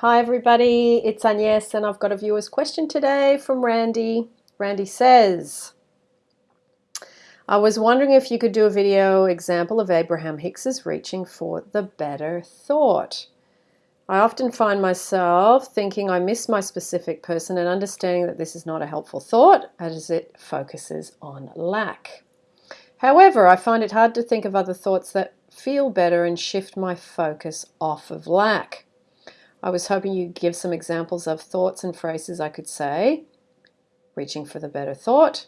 Hi everybody, it's Agnes and I've got a viewer's question today from Randy. Randy says, I was wondering if you could do a video example of Abraham Hicks's reaching for the better thought. I often find myself thinking I miss my specific person and understanding that this is not a helpful thought as it focuses on lack. However, I find it hard to think of other thoughts that feel better and shift my focus off of lack. I was hoping you'd give some examples of thoughts and phrases I could say, reaching for the better thought,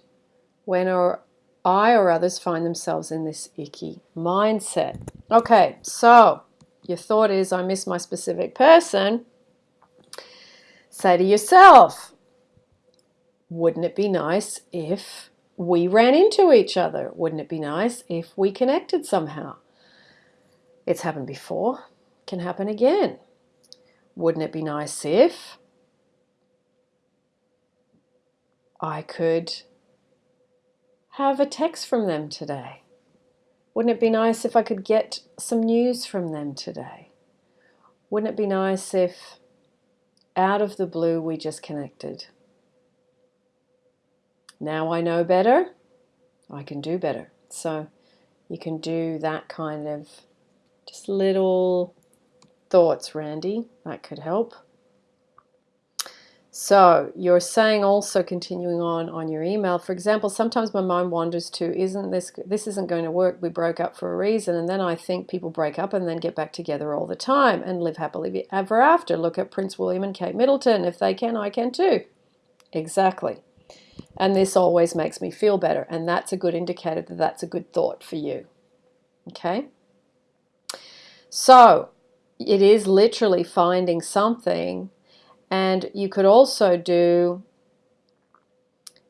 when or I or others find themselves in this icky mindset. Okay, so your thought is, I miss my specific person. Say to yourself, wouldn't it be nice if we ran into each other? Wouldn't it be nice if we connected somehow? It's happened before, can happen again. Wouldn't it be nice if I could have a text from them today? Wouldn't it be nice if I could get some news from them today? Wouldn't it be nice if out of the blue we just connected? Now I know better, I can do better. So you can do that kind of just little thoughts, Randy. That could help. So you're saying also continuing on on your email, for example, sometimes my mind wanders to, isn't this, this isn't going to work. We broke up for a reason. And then I think people break up and then get back together all the time and live happily ever after. Look at Prince William and Kate Middleton. If they can, I can too. Exactly. And this always makes me feel better. And that's a good indicator that that's a good thought for you. Okay. So it is literally finding something. And you could also do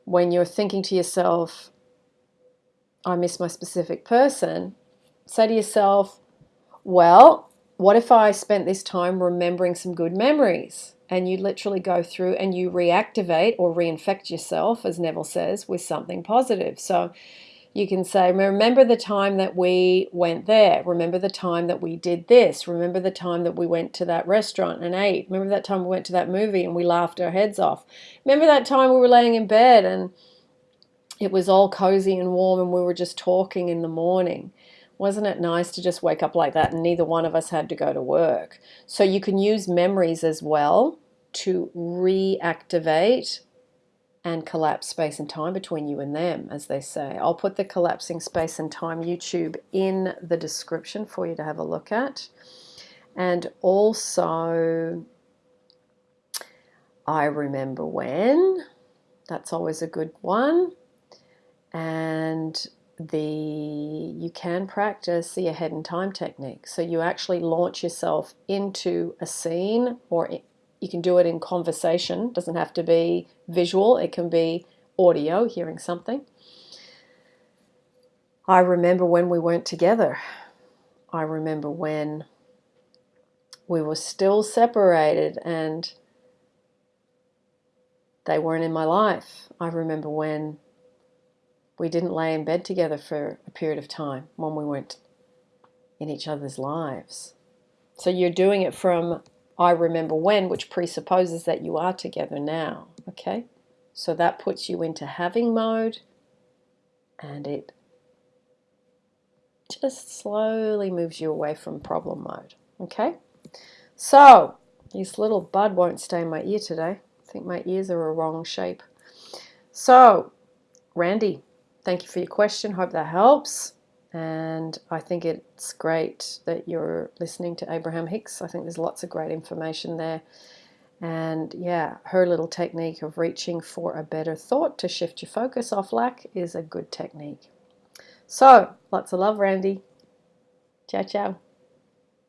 when you're thinking to yourself I miss my specific person say to yourself well what if I spent this time remembering some good memories? And you literally go through and you reactivate or reinfect yourself as Neville says with something positive. So you can say, remember the time that we went there. Remember the time that we did this. Remember the time that we went to that restaurant and ate. Remember that time we went to that movie and we laughed our heads off. Remember that time we were laying in bed and it was all cozy and warm and we were just talking in the morning. Wasn't it nice to just wake up like that and neither one of us had to go to work? So you can use memories as well to reactivate and collapse space and time between you and them, as they say. I'll put the collapsing space and time YouTube in the description for you to have a look at. And also, I remember when, that's always a good one. And the you can practice the ahead in time technique. So you actually launch yourself into a scene or you can do it in conversation, It doesn't have to be visual, it can be audio, hearing something. I remember when we weren't together. I remember when we were still separated and they weren't in my life. I remember when we didn't lay in bed together for a period of time when we weren't in each other's lives. So you're doing it from I remember when, which presupposes that you are together now. Okay, so that puts you into having mode and it just slowly moves you away from problem mode. Okay, so this little bud won't stay in my ear today. I think my ears are a wrong shape. So, Randy, thank you for your question. Hope that helps and I think it's great that you're listening to Abraham Hicks. I think there's lots of great information there. And yeah, her little technique of reaching for a better thought to shift your focus off lack is a good technique. So, lots of love, Randy. Ciao, ciao.